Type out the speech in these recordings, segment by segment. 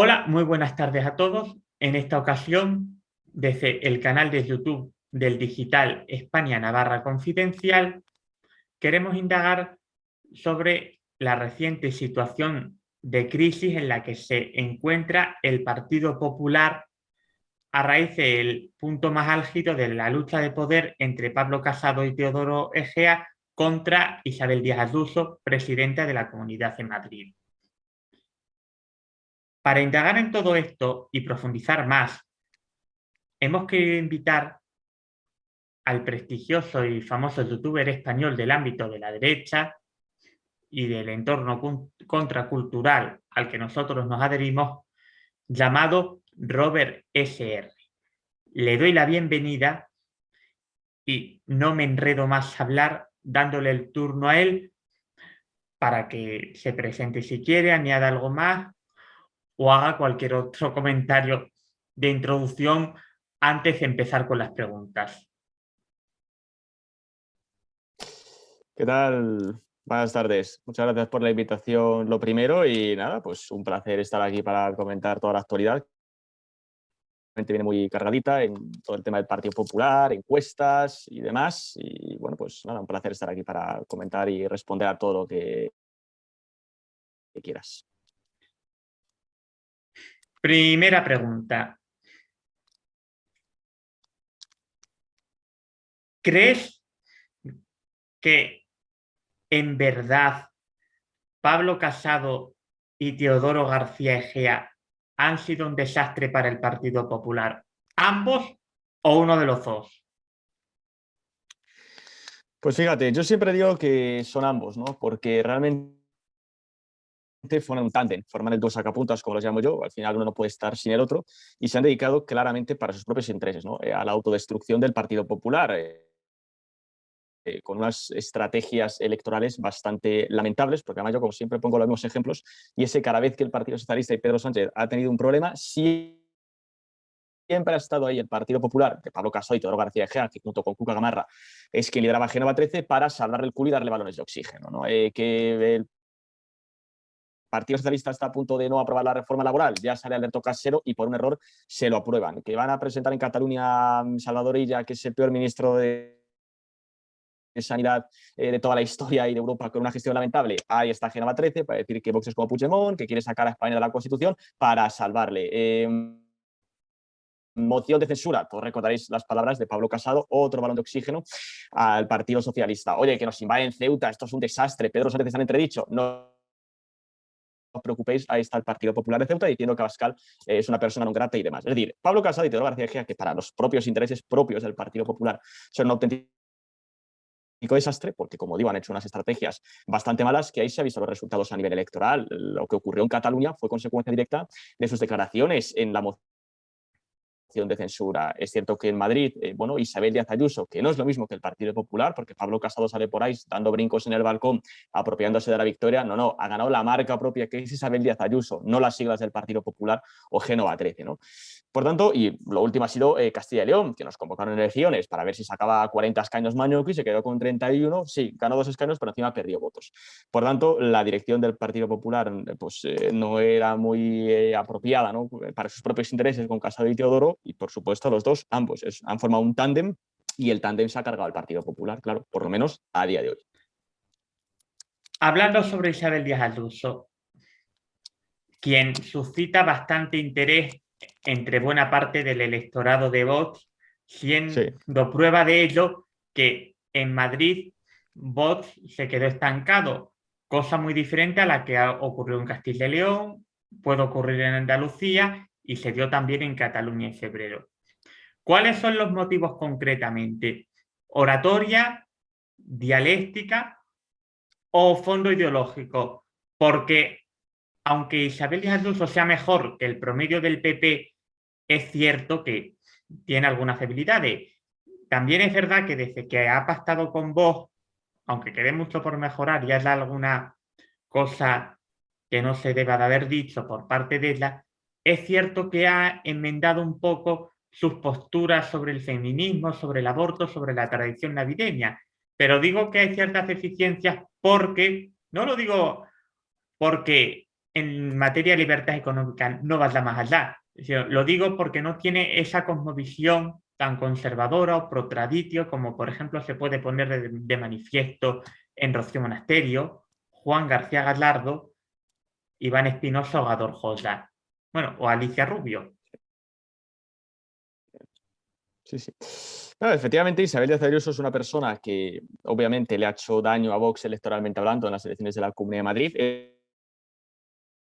Hola, muy buenas tardes a todos. En esta ocasión, desde el canal de YouTube del Digital España Navarra Confidencial, queremos indagar sobre la reciente situación de crisis en la que se encuentra el Partido Popular a raíz del punto más álgido de la lucha de poder entre Pablo Casado y Teodoro Egea contra Isabel Díaz Ayuso, presidenta de la Comunidad de Madrid. Para indagar en todo esto y profundizar más, hemos querido invitar al prestigioso y famoso youtuber español del ámbito de la derecha y del entorno contracultural al que nosotros nos adherimos, llamado Robert SR. Le doy la bienvenida y no me enredo más a hablar dándole el turno a él para que se presente si quiere, añada algo más o haga cualquier otro comentario de introducción antes de empezar con las preguntas. ¿Qué tal? Buenas tardes. Muchas gracias por la invitación, lo primero, y nada, pues un placer estar aquí para comentar toda la actualidad. Viene muy cargadita en todo el tema del Partido Popular, encuestas y demás. Y bueno, pues nada, un placer estar aquí para comentar y responder a todo lo que, que quieras. Primera pregunta. ¿Crees que en verdad Pablo Casado y Teodoro García Egea han sido un desastre para el Partido Popular? ¿Ambos o uno de los dos? Pues fíjate, yo siempre digo que son ambos, ¿no? Porque realmente forman un tándem, forman el dos sacapuntas, como los llamo yo, al final uno no puede estar sin el otro, y se han dedicado claramente para sus propios intereses, ¿no? Eh, a la autodestrucción del Partido Popular, eh, eh, con unas estrategias electorales bastante lamentables, porque además yo como siempre pongo los mismos ejemplos, y ese cada vez que el Partido Socialista y Pedro Sánchez ha tenido un problema, siempre ha estado ahí el Partido Popular, de Pablo Casado y Teodoro García Egea, que junto con Cuca Gamarra es quien lideraba Genova 13, para salvarle el culo y darle balones de oxígeno. ¿no? Eh, que el Partido Socialista está a punto de no aprobar la reforma laboral, ya sale Alberto Casero y por un error se lo aprueban. Que van a presentar en Cataluña Salvador Illa, que es el peor ministro de sanidad eh, de toda la historia y de Europa con una gestión lamentable. Ahí está Genova 13 para decir que Vox es como Puigdemont, que quiere sacar a España de la Constitución para salvarle. Em, moción de censura, todos recordaréis las palabras de Pablo Casado, otro balón de oxígeno al Partido Socialista. Oye, que nos invaden Ceuta, esto es un desastre, Pedro Sánchez han entredicho. No os preocupéis, ahí está el Partido Popular de Ceuta diciendo que Abascal es una persona no grata y demás. Es decir, Pablo Casado y Teodoro García Egea, que para los propios intereses propios del Partido Popular son un auténtico desastre, porque como digo, han hecho unas estrategias bastante malas que ahí se han visto los resultados a nivel electoral. Lo que ocurrió en Cataluña fue consecuencia directa de sus declaraciones en la moción de censura. Es cierto que en Madrid, eh, bueno, Isabel Díaz Ayuso, que no es lo mismo que el Partido Popular, porque Pablo Casado sale por ahí dando brincos en el balcón, apropiándose de la victoria, no, no, ha ganado la marca propia que es Isabel Díaz Ayuso, no las siglas del Partido Popular o Génova 13, ¿no? Por tanto, y lo último ha sido eh, Castilla y León, que nos convocaron en elecciones para ver si sacaba 40 escaños y se quedó con 31, sí, ganó dos escaños, pero encima perdió votos. Por tanto, la dirección del Partido Popular pues, eh, no era muy apropiada para sus propios intereses con Casado y Teodoro, y por supuesto los dos, ambos, han formado un tándem y el tándem se ha cargado al Partido Popular, claro, por lo menos a día de hoy. Hablando sobre Isabel Díaz Ayuso, quien suscita bastante interés entre buena parte del electorado de Vox, siendo prueba de ello que en Madrid Vox se quedó estancado, cosa muy diferente a la que ocurrió en Castilla y León, puede ocurrir en Andalucía y se dio también en Cataluña en febrero. ¿Cuáles son los motivos concretamente? ¿Oratoria, dialéctica o fondo ideológico? Porque aunque Isabel Díaz Ayuso sea mejor que el promedio del PP, es cierto que tiene algunas debilidades. También es verdad que desde que ha pactado con vos, aunque quede mucho por mejorar, ya es alguna cosa que no se deba de haber dicho por parte de ella, es cierto que ha enmendado un poco sus posturas sobre el feminismo, sobre el aborto, sobre la tradición navideña. Pero digo que hay ciertas deficiencias porque, no lo digo porque en materia de libertad económica no vaya más allá, lo digo porque no tiene esa cosmovisión tan conservadora o protraditio como por ejemplo se puede poner de, manifiesto en Rocío Monasterio, Juan García Galardo, Iván Espinosa o Gador. Bueno, o Alicia Rubio. Sí, sí. efectivamente, Isabel Díaz Ayuso es una persona que obviamente le ha hecho daño a Vox electoralmente hablando en las elecciones de la Comunidad de Madrid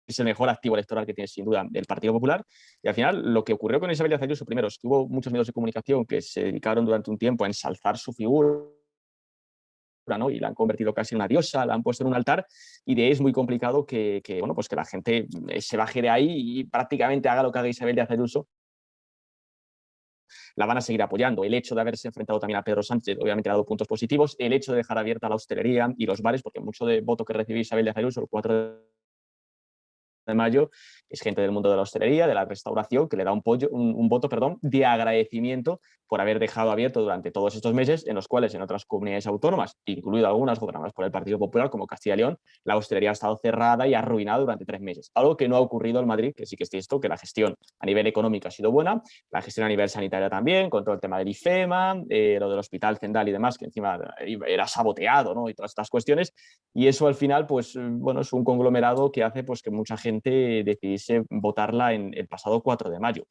es el mejor activo electoral que tiene sin duda el Partido Popular. Y al final lo que ocurrió con Isabel Díaz Ayuso, primero, es que hubo muchos medios de comunicación que se dedicaron durante un tiempo a ensalzar su figura, y la han convertido casi en una diosa, la han puesto en un altar y de ahí es muy complicado que, bueno, pues que la gente eh, se baje de ahí y prácticamente haga lo que haga Isabel Díaz Ayuso la van a seguir apoyando. El hecho de haberse enfrentado también a Pedro Sánchez obviamente ha dado puntos positivos. El hecho de dejar abierta la hostelería y los bares, porque mucho de voto que recibió Isabel Díaz Ayuso, el 4 de de mayo, es gente del mundo de la hostelería, de la restauración, que le da un, un, voto perdón, de agradecimiento por haber dejado abierto durante todos estos meses, en los cuales en otras comunidades autónomas, incluido algunas gobernadas por el Partido Popular, como Castilla y León, la hostelería ha estado cerrada y arruinada durante tres meses. Algo que no ha ocurrido en Madrid, que sí que es cierto que la gestión a nivel económico ha sido buena, la gestión a nivel sanitario también, con todo el tema del IFEMA, eh, lo del Hospital Zendal y demás, que encima era saboteado, ¿no? Y todas estas cuestiones. Y eso al final, pues, bueno, es un conglomerado que hace pues, que mucha gente decidiese votarla en el pasado 4 de mayo.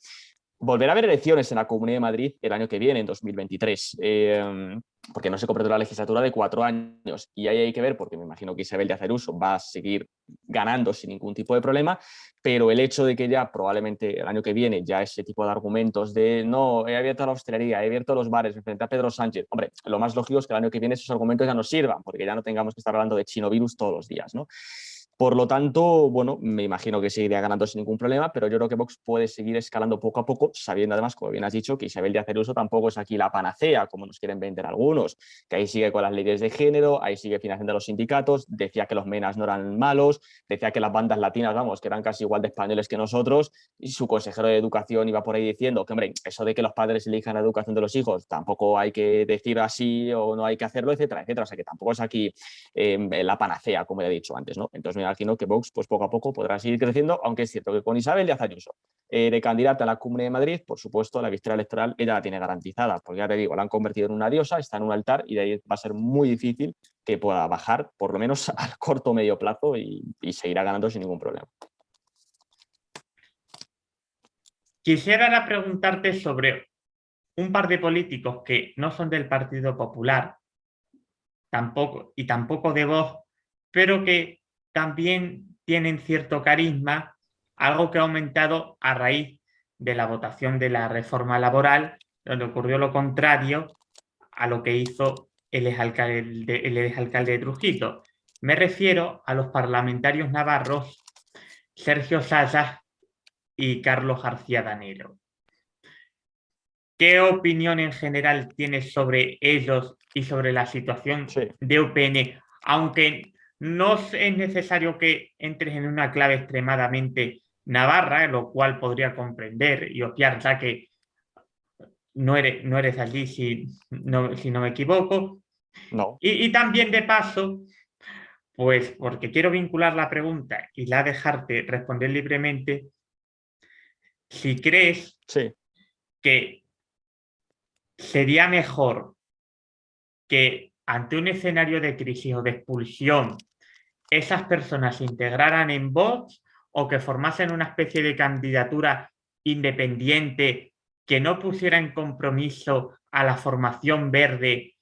Volverá a haber elecciones en la Comunidad de Madrid el año que viene, en 2023, em, porque no se completó la legislatura de cuatro años. Y ahí hay que ver, porque me imagino que Isabel de Aceruso va a seguir ganando sin ningún tipo de problema, pero el hecho de que ya probablemente el año que viene ya ese tipo de argumentos de no, he abierto la hostelería, he abierto los bares, frente a Pedro Sánchez, hombre, lo más lógico es que el año que viene esos argumentos ya nos sirvan, porque ya no tengamos que estar hablando de chinovirus todos los días, ¿no? Por lo tanto, bueno, me imagino que seguiría ganando sin ningún problema, pero yo creo que Vox puede seguir escalando poco a poco, sabiendo además, como bien has dicho, que Isabel Díaz Ayuso tampoco es aquí la panacea, como nos quieren vender algunos, que ahí sigue con las leyes de género, ahí sigue financiando a los sindicatos, decía que los menas no eran malos, decía que las bandas latinas, vamos, que eran casi igual de españoles que nosotros, y su consejero de educación iba por ahí diciendo que, hombre, eso de que los padres elijan la educación de los hijos, tampoco hay que decir así o no hay que hacerlo, etcétera, etcétera, o sea que tampoco es aquí eh, la panacea, como he dicho antes, ¿no? Entonces imagino que Vox pues poco a poco podrá seguir creciendo, aunque es cierto que con Isabel Díaz Ayuso eh, de candidata a la Comunidad de Madrid, por supuesto la victoria electoral ella la tiene garantizada, porque ya te digo, la han convertido en una diosa, está en un altar y de ahí va a ser muy difícil que pueda bajar, por lo menos al corto o medio plazo y, y seguirá ganando sin ningún problema. Quisiera preguntarte sobre un par de políticos que no son del Partido Popular tampoco, y tampoco de Vox, pero que también tienen cierto carisma, algo que ha aumentado a raíz de la votación de la reforma laboral, donde ocurrió lo contrario a lo que hizo el exalcalde, el de Trujillo. Me refiero a los parlamentarios navarros Sergio Sayas y Carlos García Danero. ¿Qué opinión en general tienes sobre ellos y sobre la situación de UPN? Aunque no es necesario que entres en una clave extremadamente navarra, lo cual podría comprender y obviar ya que no eres, no eres allí si no, si no me equivoco. No. Y, también de paso, pues porque quiero vincular la pregunta y la dejarte responder libremente, si crees que sería mejor que ante un escenario de crisis o de expulsión esas personas se integraran en Vox o que formasen una especie de candidatura independiente que no pusiera en compromiso a la formación verde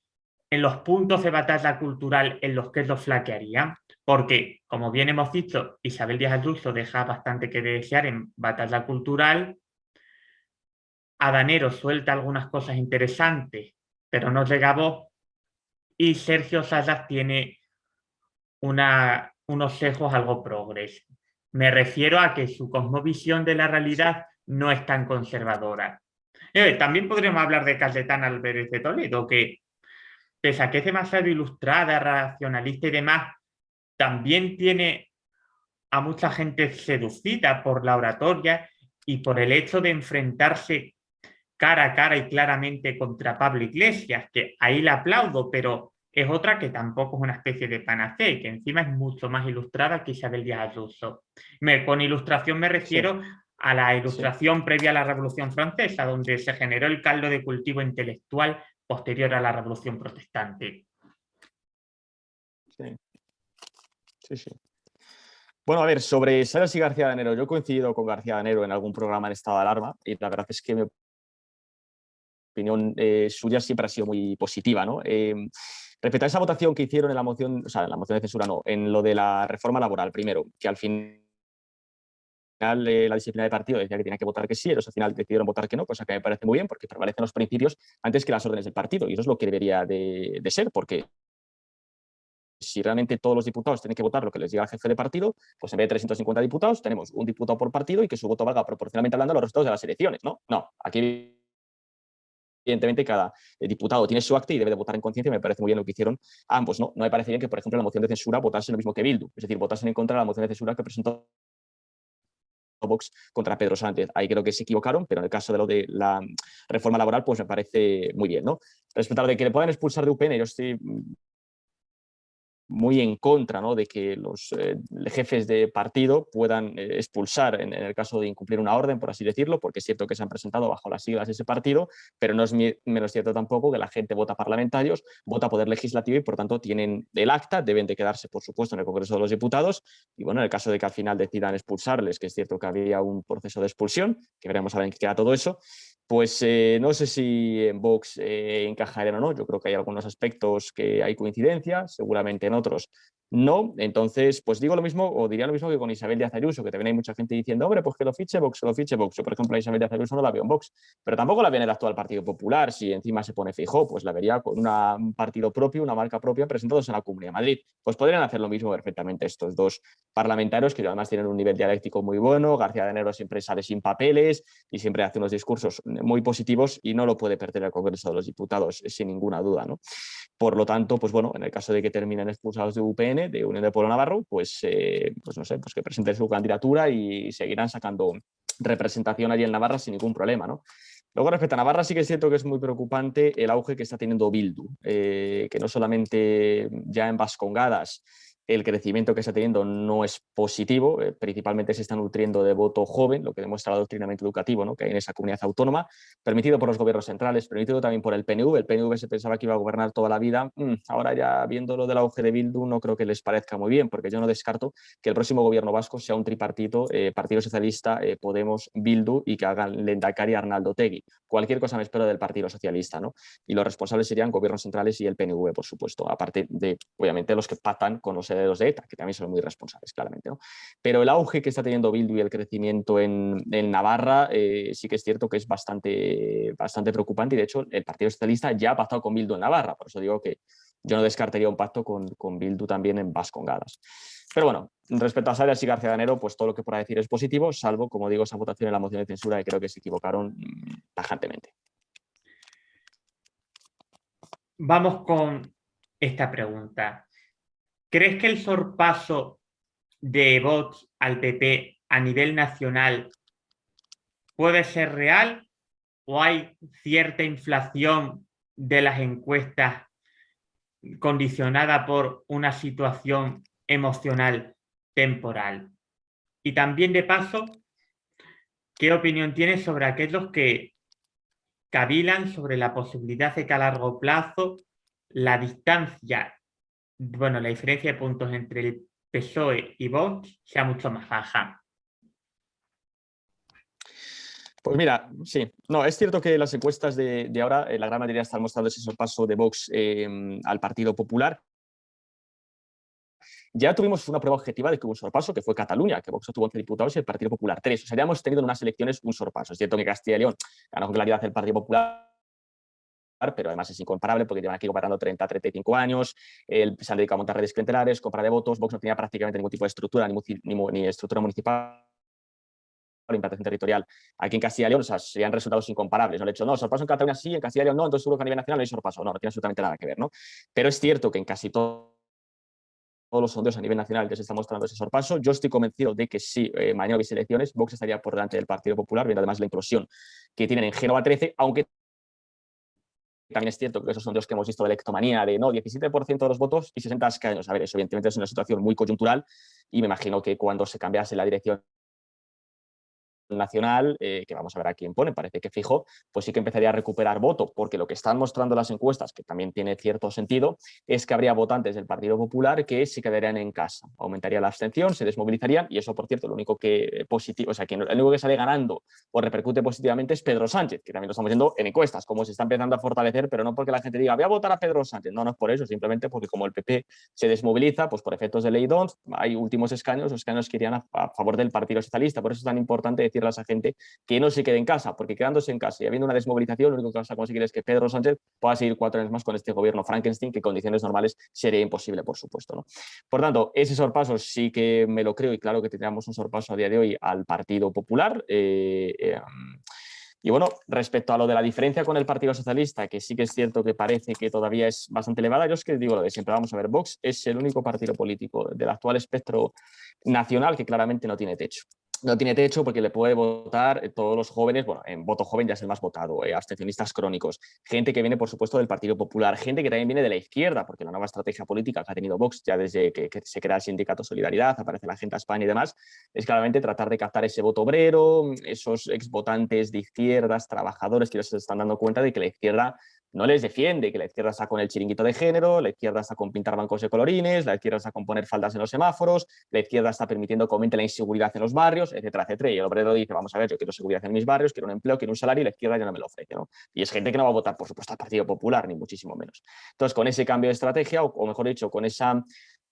en los puntos de batalla cultural en los que eso flaquearía, porque, como bien hemos dicho, Isabel Díaz Ayuso deja bastante que desear en batalla cultural, Adanero suelta algunas cosas interesantes, pero no llega a Vox, y Sergio Sayas tiene unos sesgos algo progres. Me refiero a que su cosmovisión de la realidad no es tan conservadora. Eh, también podríamos hablar de Cayetana Álvarez de Toledo, que pese a que es demasiado ilustrada, racionalista y demás, también tiene a mucha gente seducida por la oratoria y por el hecho de enfrentarse cara a cara y claramente contra Pablo Iglesias, que ahí la aplaudo, pero es otra que tampoco es una especie de panacea y que encima es mucho más ilustrada que Isabel Díaz Ayuso. con ilustración me refiero a la ilustración previa a la Revolución Francesa, donde se generó el caldo de cultivo intelectual posterior a la Revolución Protestante. Sí, sí, sí. Bueno, a ver, sobre Salas y García de Enero, yo he coincidido con García de Enero en algún programa en estado de alarma y la verdad es que mi opinión eh, suya siempre ha sido muy positiva. ¿no? Eh, respecto a esa votación que hicieron en la moción, o sea, en la moción de censura no, en lo de la reforma laboral, primero, que al final eh, la disciplina de partido decía que tenía que votar que sí, ellos al final decidieron votar que no, cosa que me parece muy bien porque prevalecen los principios antes que las órdenes del partido y eso es lo que debería de, ser porque si realmente todos los diputados tienen que votar lo que les diga el jefe de partido, pues en vez de 350 diputados tenemos un diputado por partido y que su voto valga proporcionalmente hablando a los resultados de las elecciones. No, no, aquí evidentemente cada eh, diputado tiene su acta y debe de votar en conciencia me parece muy bien lo que hicieron ambos. ¿no? no me parece bien que, por ejemplo, la moción de censura votase lo mismo que Bildu, es decir, votasen en contra de la moción de censura que presentó Vox contra Pedro Sánchez. Ahí creo que se equivocaron, pero en el caso de lo de la reforma laboral, pues me parece muy bien. ¿no? Respecto a lo de que le puedan expulsar de UPN, yo estoy muy en contra ¿no? de que los eh, jefes de partido puedan eh, expulsar en, el caso de incumplir una orden, por así decirlo, porque es cierto que se han presentado bajo las siglas de ese partido, pero no es menos cierto tampoco que la gente vota parlamentarios, vota poder legislativo y por tanto tienen el acta, deben de quedarse por supuesto en el Congreso de los Diputados y bueno, en el caso de que al final decidan expulsarles, que es cierto que había un proceso de expulsión, que veremos a ver en qué queda todo eso, pues eh, no sé si en Vox encajarían o no, yo creo que hay algunos aspectos que hay coincidencia, seguramente en otros no, entonces pues digo lo mismo o diría lo mismo que con Isabel de Ayuso, que también hay mucha gente diciendo, hombre, pues que lo fiche Vox, lo fiche Vox. Yo, por ejemplo, a Isabel de Ayuso no la veo en Vox, pero tampoco la veo en el actual Partido Popular, si encima se pone fijo, pues la vería con un partido propio, una marca propia, presentados en la Comunidad de Madrid. Pues podrían hacer lo mismo perfectamente estos dos parlamentarios, que además tienen un nivel dialéctico muy bueno, García de Enero siempre sale sin papeles y siempre hace unos discursos muy positivos y no lo puede perder el Congreso de los Diputados, sin ninguna duda. ¿no? Por lo tanto, pues bueno, en el caso de que terminen expulsados de UPN, de Unión de Pueblo Navarro, pues, eh, pues no sé, pues que presenten su candidatura y seguirán sacando representación allí en Navarra sin ningún problema, ¿no? Luego, respecto a Navarra, sí que es cierto que es muy preocupante el auge que está teniendo Bildu, eh, que no solamente ya en Vascongadas el crecimiento que está teniendo no es positivo, eh, principalmente se está nutriendo de voto joven, lo que demuestra el adoctrinamiento educativo ¿no? que hay en esa comunidad autónoma, permitido por los gobiernos centrales, permitido también por el PNV, el PNV se pensaba que iba a gobernar toda la vida, mm, ahora ya viendo lo del auge de Bildu no creo que les parezca muy bien, porque yo no descarto que el próximo gobierno vasco sea un tripartito, eh, Partido Socialista, eh, Podemos, Bildu y que hagan Lendakari Arnaldo Tegui. Cualquier cosa me espero del Partido Socialista, ¿no? Y los responsables serían gobiernos centrales y el PNV, por supuesto, aparte de, obviamente, los que pactan con los herederos de ETA, que también son muy responsables, claramente. Pero el auge que está teniendo Bildu y el crecimiento en, Navarra eh, sí que es cierto que es bastante, bastante preocupante y de hecho el Partido Socialista ya ha pactado con Bildu en Navarra, por eso digo que yo no descartaría un pacto con, con Bildu también en Vascongadas. Pero bueno, respecto a Salias y García Ganero, pues todo lo que pueda decir es positivo, salvo, como digo, esa votación en la moción de censura y creo que se equivocaron mm, tajantemente. Vamos con esta pregunta. ¿Crees que el sorpaso de Vox al PP a nivel nacional puede ser real o hay cierta inflación de las encuestas condicionada por una situación emocional temporal? Y también de paso, ¿qué opinión tienes sobre aquellos que cavilan sobre la posibilidad de que a largo plazo la distancia bueno, la diferencia de puntos entre el PSOE y Vox sea mucho más baja. Pues mira, sí, no, es cierto que las encuestas de, ahora, eh, la gran mayoría están mostrando ese sorpaso de Vox em, al Partido Popular. Ya tuvimos una prueba objetiva de que hubo un sorpaso, que fue Cataluña, que Vox obtuvo 11 diputados y el Partido Popular 3. O sea, ya hemos tenido en unas elecciones un sorpaso. Es cierto que Castilla y León ganó con claridad el Partido Popular, pero además es incomparable porque llevan aquí gobernando 30, 35 años, el, se han dedicado a montar redes clientelares, compra de votos, Vox no tenía prácticamente ningún tipo de estructura, ni, ni, estructura municipal implantación territorial aquí en Castilla y León, o sea, serían resultados incomparables. No he hecho, no, sorpaso en Cataluña sí, en Castilla y León no, entonces seguro que a nivel nacional no hay sorpaso. No, no tiene absolutamente nada que ver, ¿no? Pero es cierto que en casi todo todos los sondeos a nivel nacional que se está mostrando ese sorpaso. Yo estoy convencido de que si eh, mañana hubiese elecciones, Vox estaría por delante del Partido Popular, viendo además la implosión que tienen en Génova 13, aunque también es cierto que esos sondeos que hemos visto de electomanía, de no, 17% de los votos y 60 escaños. A ver, eso evidentemente es una situación muy coyuntural y me imagino que cuando se cambiase la dirección nacional, eh, que vamos a ver a quién pone, parece que fijo, pues sí que empezaría a recuperar voto, porque lo que están mostrando las encuestas, que también tiene cierto sentido, es que habría votantes del Partido Popular que se quedarían en casa, aumentaría la abstención, se desmovilizarían, y eso, por cierto, lo único que positivo, o sea, que el único que sale ganando o repercute positivamente es Pedro Sánchez, que también lo estamos viendo en encuestas, como se está empezando a fortalecer, pero no porque la gente diga, voy a votar a Pedro Sánchez, no, no es por eso, simplemente porque como el PP se desmoviliza, pues por efectos de ley DONS, hay últimos escaños, los escaños que irían a favor del Partido Socialista, por eso es tan importante decir a esa gente que no se quede en casa, porque quedándose en casa y habiendo una desmovilización, lo único que vas a conseguir es que Pedro Sánchez pueda seguir cuatro años más con este gobierno Frankenstein, que en condiciones normales sería imposible, por supuesto. ¿no? Por tanto, ese sorpaso sí que me lo creo y claro que tendríamos un sorpaso a día de hoy al Partido Popular. Eh, eh, y bueno, respecto a lo de la diferencia con el Partido Socialista, que sí que es cierto que parece que todavía es bastante elevada, yo es que digo lo de siempre, vamos a ver, Vox es el único partido político del actual espectro nacional que claramente no tiene techo no tiene techo porque le puede votar eh, todos los jóvenes, bueno, en voto joven ya es el más votado, eh, abstencionistas crónicos, gente que viene, por supuesto, del Partido Popular, gente que también viene de la izquierda, porque la nueva estrategia política que ha tenido Vox ya desde que, se crea el sindicato Solidaridad, aparece la gente a España y demás, es claramente tratar de captar ese voto obrero, esos exvotantes de izquierdas, trabajadores que se están dando cuenta de que la izquierda no les defiende, que la izquierda está con el chiringuito de género, la izquierda está con pintar bancos de colorines, la izquierda está con poner faldas en los semáforos, la izquierda está permitiendo que aumente la inseguridad en los barrios, etcétera, etcétera. Y el obrero dice, vamos a ver, yo quiero seguridad en mis barrios, quiero un empleo, quiero un salario y la izquierda ya no me lo ofrece. ¿no? Y es gente que no va a votar, por supuesto, al Partido Popular, ni muchísimo menos. Entonces, con ese cambio de estrategia, o, mejor dicho, con esa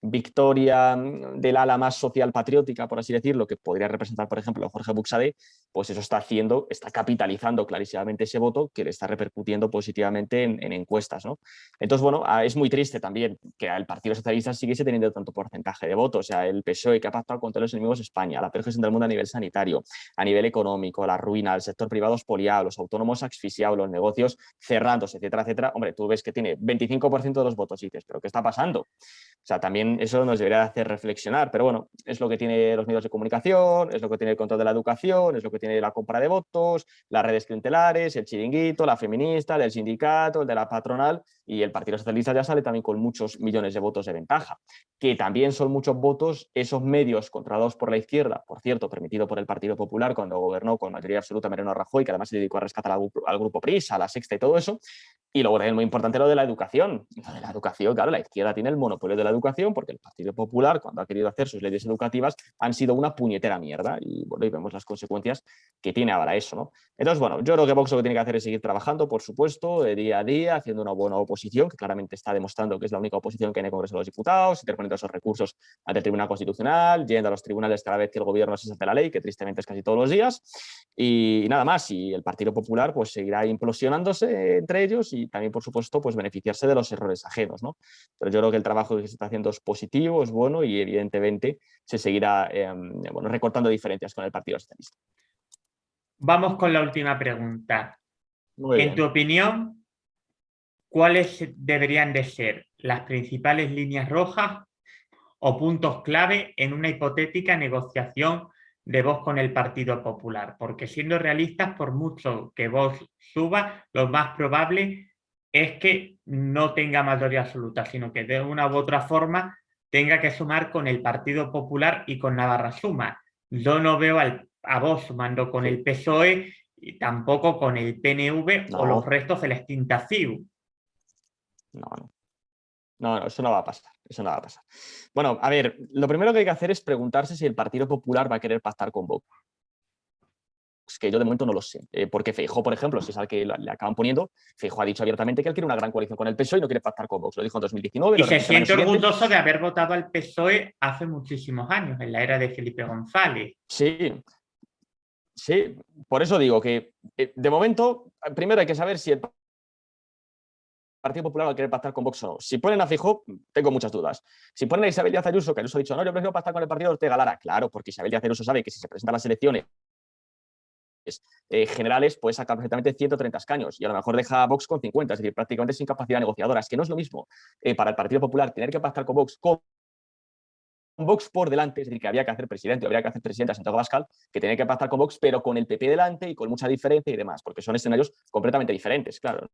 victoria del ala más social patriótica, por así decirlo, que podría representar, por ejemplo, Jorge Buxade, pues eso está haciendo, está capitalizando clarísimamente ese voto que le está repercutiendo positivamente en, encuestas. ¿no? Entonces, bueno, ah, es muy triste también que el Partido Socialista siguiese teniendo tanto porcentaje de votos, o sea, el PSOE que ha pactado contra los enemigos de España, la peor gestión del mundo a nivel sanitario, a nivel económico, la ruina, el sector privado expoliado, los autónomos asfixiados, los negocios cerrándose, etcétera, etcétera. Hombre, tú ves que tiene 25% de los votos y dices, ¿pero qué está pasando? O sea, también eso nos debería hacer reflexionar, pero bueno, es lo que tiene los medios de comunicación, es lo que tiene el control de la educación, es lo que tiene la compra de votos, las redes clientelares, el chiringuito, la feminista, el sindicato, el de la patronal y el Partido Socialista ya sale también con muchos millones de votos de ventaja, que también son muchos votos esos medios controlados por la izquierda, por cierto, permitido por el Partido Popular cuando gobernó con mayoría absoluta Mariano Rajoy, que además se dedicó a rescatar al, al grupo PRISA, a la Sexta y todo eso, y luego es muy importante lo de la educación. Lo de la educación, claro, la izquierda tiene el monopolio de la educación porque el Partido Popular, cuando ha querido hacer sus leyes educativas, han sido una puñetera mierda. Y bueno, y vemos las consecuencias que tiene ahora eso, ¿no? Entonces, bueno, yo creo que Vox lo que tiene que hacer es seguir trabajando, por supuesto, de día a día, haciendo una buena oposición, que claramente está demostrando que es la única oposición que hay en el Congreso de los Diputados, interponiendo esos recursos ante el Tribunal Constitucional, yendo a los tribunales cada vez que el gobierno se salta la ley, que tristemente es casi todos los días. Y nada más, y el Partido Popular pues seguirá implosionándose entre ellos y también, por supuesto, pues beneficiarse de los errores ajenos. ¿no? Pero yo creo que el trabajo que se está haciendo es positivo, es bueno y evidentemente se seguirá em, bueno, recortando diferencias con el Partido Socialista. Vamos con la última pregunta. en tu opinión, ¿cuáles deberían de ser las principales líneas rojas o puntos clave en una hipotética negociación de voz con el Partido Popular? Porque siendo realistas, por mucho que vos suba, lo más probable es que no tenga mayoría absoluta, sino que de una u otra forma tenga que sumar con el Partido Popular y con Navarra Suma. Yo no veo al, a vos sumando con el PSOE y tampoco con el PNV o los restos de la extinta CIU. No, no. No, eso no va a pasar, eso no va a pasar. Bueno, a ver, lo primero que hay que hacer es preguntarse si el Partido Popular va a querer pactar con Vox que yo de momento no lo sé. Eh, porque Feijóo, por ejemplo, si es al que le acaban poniendo, Feijóo ha dicho abiertamente que él quiere una gran coalición con el PSOE y no quiere pactar con Vox. Lo dijo en 2019. Y se siente orgulloso de haber votado al PSOE hace muchísimos años, en la era de Felipe González. Sí, sí. Por eso digo que, eh, de momento, primero hay que saber si el Partido Popular va a querer pactar con Vox o no. Si ponen a Fijo, tengo muchas dudas. Si ponen a Isabel Díaz Ayuso, que Ayuso ha dicho, no, yo prefiero pactar con el partido Ortega Lara, claro, porque Isabel Díaz Ayuso sabe que si se presentan las elecciones eh, generales puede sacar perfectamente 130 escaños y a lo mejor deja a Vox con 50, es decir, prácticamente sin capacidad negociadora. Es que no es lo mismo eh, para el Partido Popular tener que pactar con Vox con Vox por delante, es decir, que había que hacer presidente, habría que hacer presidente a Santiago Pascal, que tenía que pactar con Vox, pero con el PP delante y con mucha diferencia y demás, porque son escenarios completamente diferentes, claro.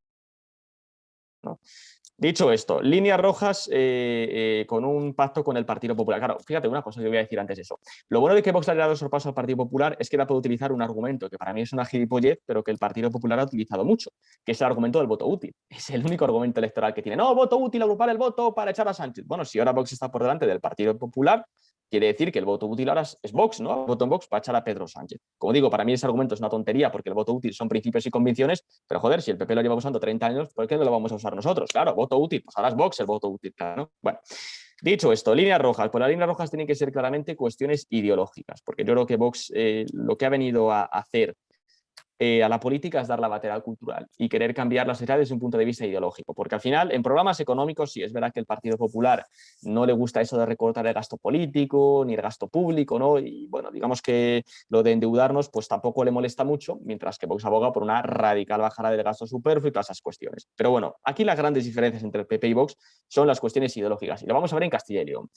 Dicho esto, líneas rojas eh, eh, con un pacto con el Partido Popular. Claro, fíjate una cosa que voy a decir antes de eso. Lo bueno de que Vox le haya dado sorpaso al Partido Popular es que ahora puede utilizar un argumento que para mí es una gilipollez, pero que el Partido Popular ha utilizado mucho, que es el argumento del voto útil. Es el único argumento electoral que tiene. No, voto útil, agrupar el voto para echar a Sánchez. Bueno, si ahora Vox está por delante del Partido Popular, quiere decir que el voto útil ahora es Vox, ¿no? El voto en Vox para echar a Pedro Sánchez. Como digo, para mí ese argumento es una tontería porque el voto útil son principios y convicciones, pero joder, si el PP lo lleva usando 30 años, ¿por qué no lo vamos a usar nosotros? Claro, voto útil, pues ahora es Vox el voto útil, ¿no? Bueno, dicho esto, líneas rojas. Pues las líneas rojas tienen que ser claramente cuestiones ideológicas, porque yo creo que Vox eh, lo que ha venido a hacer eh, a la política es dar la batalla cultural y querer cambiar la sociedad desde un punto de vista ideológico. Porque al final, en programas económicos, sí es verdad que el Partido Popular no le gusta eso de recortar el gasto político ni el gasto público, ¿no? Y bueno, digamos que lo de endeudarnos pues tampoco le molesta mucho, mientras que Vox aboga por una radical bajada del gasto superfluo y todas esas cuestiones. Pero bueno, aquí las grandes diferencias entre PP y Vox son las cuestiones ideológicas y lo vamos a ver en Castilla y León.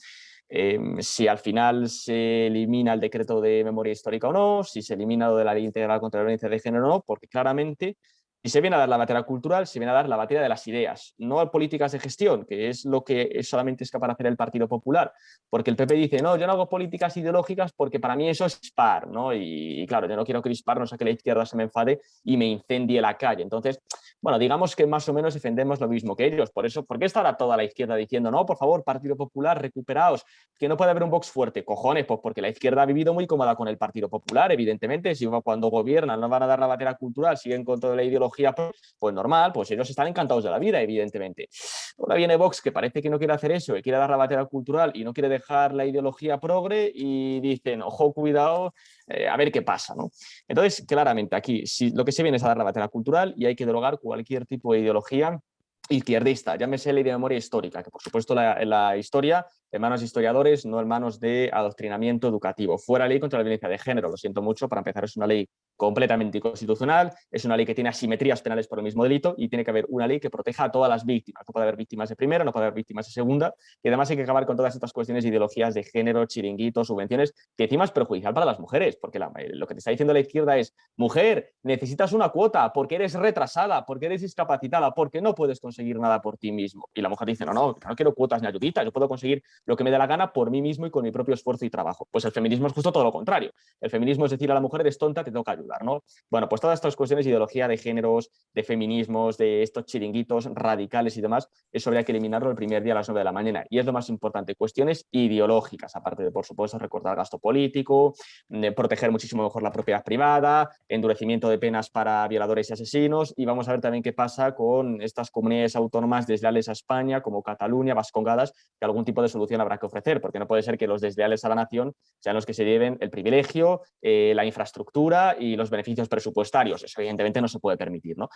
Em, si al final se elimina el decreto de memoria histórica o no, si se elimina lo de la ley integral contra la violencia de género o no, porque claramente y se viene a dar la materia cultural, se viene a dar la materia de las ideas, no políticas de gestión, que es lo que solamente es capaz de hacer el Partido Popular. Porque el PP dice, no, yo no hago políticas ideológicas porque para mí eso es par, ¿no? Y, claro, yo no quiero crispar, no sé que la izquierda se me enfade y me incendie la calle. Entonces, bueno, digamos que más o menos defendemos lo mismo que ellos. Por eso, ¿por qué está ahora toda la izquierda diciendo, no, por favor, Partido Popular, recuperaos, que no puede haber un Vox fuerte? Cojones, pues porque la izquierda ha vivido muy cómoda con el Partido Popular, evidentemente, si cuando gobiernan no van a dar la materia cultural, siguen con toda la ideología pues normal, pues ellos están encantados de la vida, evidentemente. Ahora viene Vox, que parece que no quiere hacer eso, que quiere dar la batalla cultural y no quiere dejar la ideología progre y dicen, ojo, cuidado, eh, a ver qué pasa. ¿no? Entonces, claramente aquí si lo que se viene es a dar la batalla cultural y hay que derogar cualquier tipo de ideología izquierdista, llámese ley de memoria histórica, que por supuesto la, la historia en manos de historiadores, no en manos de adoctrinamiento educativo. Fuera ley contra la violencia de género, lo siento mucho, para empezar es una ley completamente inconstitucional, es una ley que tiene asimetrías penales por el mismo delito y tiene que haber una ley que proteja a todas las víctimas. No puede haber víctimas de primera, no puede haber víctimas de segunda y además hay que acabar con todas estas cuestiones de ideologías de género, chiringuitos, subvenciones, que encima es perjudicial para las mujeres, porque lo que te está diciendo la izquierda es, mujer, necesitas una cuota porque eres retrasada, porque eres discapacitada, porque no puedes conseguir nada por ti mismo. Y la mujer dice, no, no, no quiero cuotas ni ayuditas, yo puedo conseguir lo que me dé la gana por mí mismo y con mi propio esfuerzo y trabajo. Pues el feminismo es justo todo lo contrario. El feminismo es decir a la mujer, eres tonta, te toca ayudar, ¿no? Bueno, pues todas estas cuestiones de ideología de géneros, de feminismos, de estos chiringuitos radicales y demás, eso habría que eliminarlo el primer día a las 9 de la mañana. Y es lo más importante, cuestiones ideológicas, aparte de, por supuesto, recortar gasto político, de proteger muchísimo mejor la propiedad privada, endurecimiento de penas para violadores y asesinos, y vamos a ver también qué pasa con estas comunidades autónomas desleales a España, como Cataluña, Vascongadas, que algún tipo de solución habrá que ofrecer, porque no puede ser que los desleales a la nación sean los que se lleven el privilegio, eh, la infraestructura y los beneficios presupuestarios. Eso evidentemente no se puede permitir. ¿no?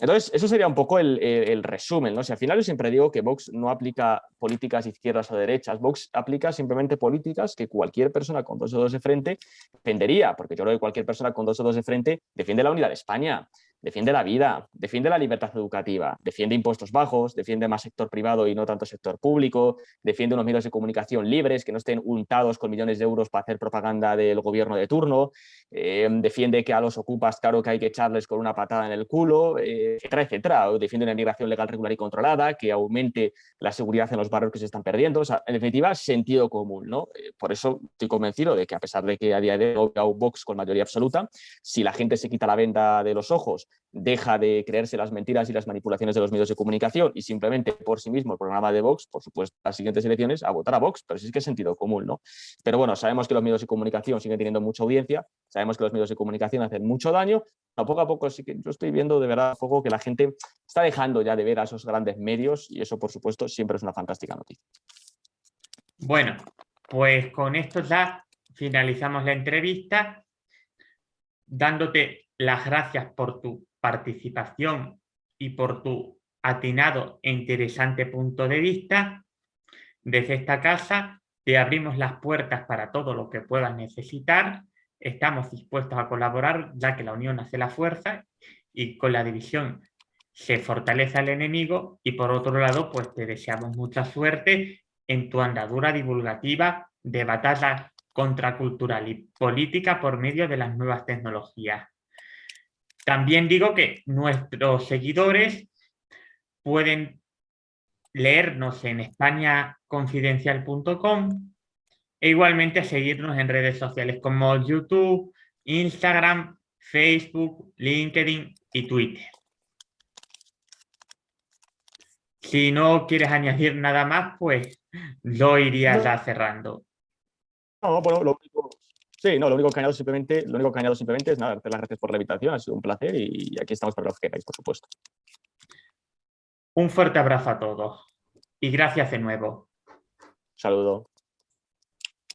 Entonces, eso sería un poco el, resumen. ¿no? Si al final yo siempre digo que Vox no aplica políticas izquierdas o derechas, Vox aplica simplemente políticas que cualquier persona con dos dedos de frente defendería, porque yo creo que cualquier persona con dos dedos de frente defiende la unidad de España, defiende la vida, defiende la libertad educativa, defiende impuestos bajos, defiende más sector privado y no tanto sector público, defiende unos medios de comunicación libres que no estén untados con millones de euros para hacer propaganda del gobierno de turno, eh, defiende que a los ocupas, claro que hay que echarles con una patada en el culo, eh, etcétera, etcétera. defiende una inmigración legal, regular y controlada, que aumente la seguridad en los barrios que se están perdiendo. En definitiva, sentido común. ¿no? Eh, por eso estoy convencido de que a pesar de que a día de hoy Vox con mayoría absoluta, si la gente se quita la venda de los ojos deja de creerse las mentiras y las manipulaciones de los medios de comunicación y simplemente por sí mismo el programa de Vox, por supuesto, las siguientes elecciones, a votar a Vox, pero sí es que es sentido común, ¿no? Pero bueno, sabemos que los medios de comunicación siguen teniendo mucha audiencia, sabemos que los medios de comunicación hacen mucho daño, a poco a poco sí que yo estoy viendo de verdad poco que la gente está dejando ya de ver a esos grandes medios y eso, por supuesto, siempre es una fantástica noticia. Bueno, pues con esto ya finalizamos la entrevista, dándote las gracias por tu participación y por tu atinado e interesante punto de vista. Desde esta casa te abrimos las puertas para todo lo que puedas necesitar. Estamos dispuestos a colaborar ya que la unión hace la fuerza y con la división se fortalece al enemigo y por otro lado pues te deseamos mucha suerte en tu andadura divulgativa de batalla contracultural y política por medio de las nuevas tecnologías. También digo que nuestros seguidores pueden leernos en españaconfidencial.com e igualmente seguirnos en redes sociales como YouTube, Instagram, Facebook, LinkedIn y Twitter. Si no quieres añadir nada más, pues lo iría ya cerrando. No, bueno, lo sí, no, lo único que añado simplemente, lo único que añado simplemente es nada, darte las gracias por la invitación, ha sido un placer y aquí estamos para lo que queráis, por supuesto. Un fuerte abrazo a todos y gracias de nuevo. Saludo.